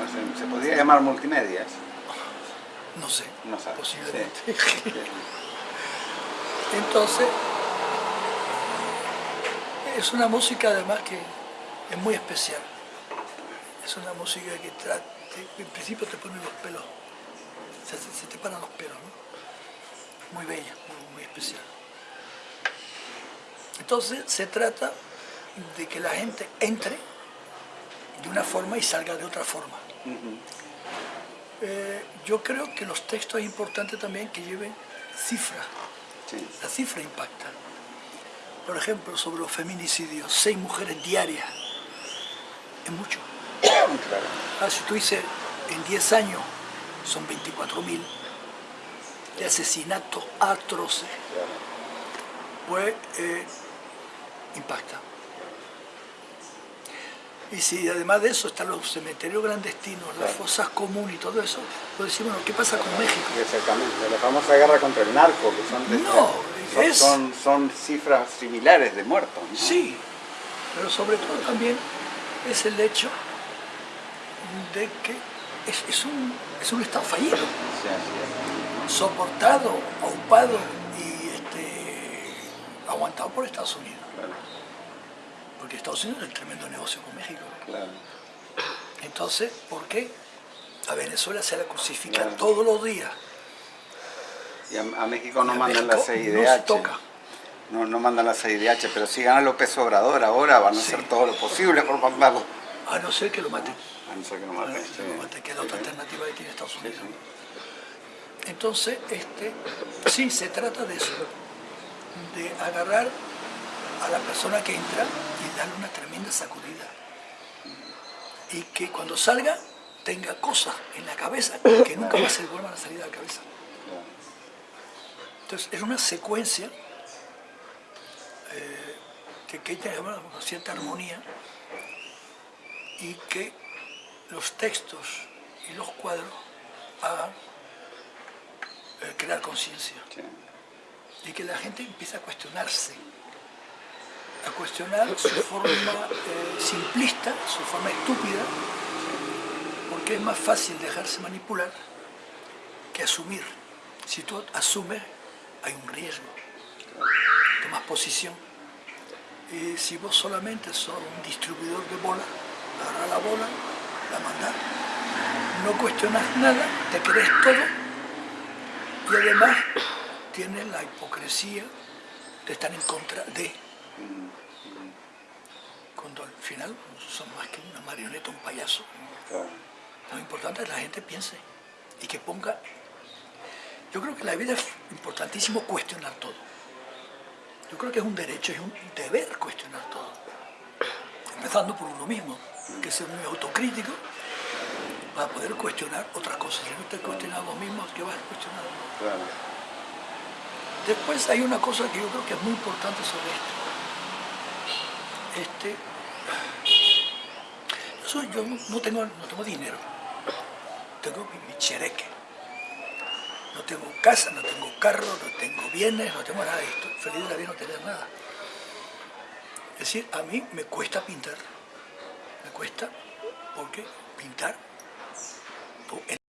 No sé, ¿Se podría llamar multimedias? No sé, No sabe. posiblemente. Sí. Entonces, es una música además que es muy especial. Es una música que en principio te pone los pelos, se, se te paran los pelos, ¿no? Muy bella, muy, muy especial. Entonces se trata de que la gente entre de una forma y salga de otra forma. Eh, yo creo que los textos es importante también que lleven cifras. Sí. La cifra impacta. Por ejemplo, sobre los feminicidios, seis mujeres diarias. Es mucho. Claro. Ah, si tú dices, en 10 años son 24.000 de asesinatos atroces, pues eh, impacta. Y si además de eso están los cementerios clandestinos, las fosas comunes y todo eso, pues decimos, bueno, ¿qué pasa con México? Exactamente, la famosa guerra contra el narco, que son, de- No, son, es- son, son cifras similares de muertos. ¿no? Sí, pero sobre todo también es el hecho de que es, es un, es un Estado fallido, Sí, soportado, ocupado y este, aguantado por Estados Unidos. claro, Porque Estados Unidos es un tremendo negocio con México. claro. Entonces, ¿por qué? A Venezuela se la crucifica Claro. todos los días. Y a, a México no a mandan México la CIDH. no toca. No, no mandan la CIDH, pero si gana López Obrador ahora van a Sí. hacer todo lo posible por mandarlo. A no ser que lo maten. A no ser que no A no maten. ser que sí. lo maten, que es la otra alternativa que tiene Estados Unidos. Entonces, este, sí, se trata de eso, de agarrar a la persona que entra y darle una tremenda sacudida. Y que cuando salga tenga cosas en la cabeza que nunca más se vuelvan a salir de la cabeza. Entonces, es una secuencia eh, que, que hay que llevar una cierta armonía y que los textos y los cuadros hagan eh, crear conciencia Sí. y que la gente empiece a cuestionarse, a cuestionar su forma eh, simplista, su forma estúpida, porque es más fácil dejarse manipular que asumir. Si tú asumes, hay un riesgo, tomas posición. Y si vos solamente sos un distribuidor de bola, agarra la bola, la mandás, no cuestionas nada, te crees todo y además tienes la hipocresía de estar en contra de. Cuando al final son más que una marioneta, un payaso. Claro. Lo importante es que la gente piense y que ponga... Yo creo que la vida es importantísimo cuestionar todo. Yo creo que es un derecho, es un deber cuestionar todo. Empezando por uno mismo, que ser muy autocrítico para poder cuestionar otras cosas. Si no te cuestionas vos mismo, ¿qué vas a cuestionar? Claro. Después hay una cosa que yo creo que es muy importante sobre esto. Este, yo, no, tengo, no tengo dinero, tengo mi, chereque. No tengo casa, no tengo carro, no tengo bienes, no tengo nada. Estoy feliz de la vida no tener nada. Es decir, a mí me cuesta pintar. Me cuesta porque pintar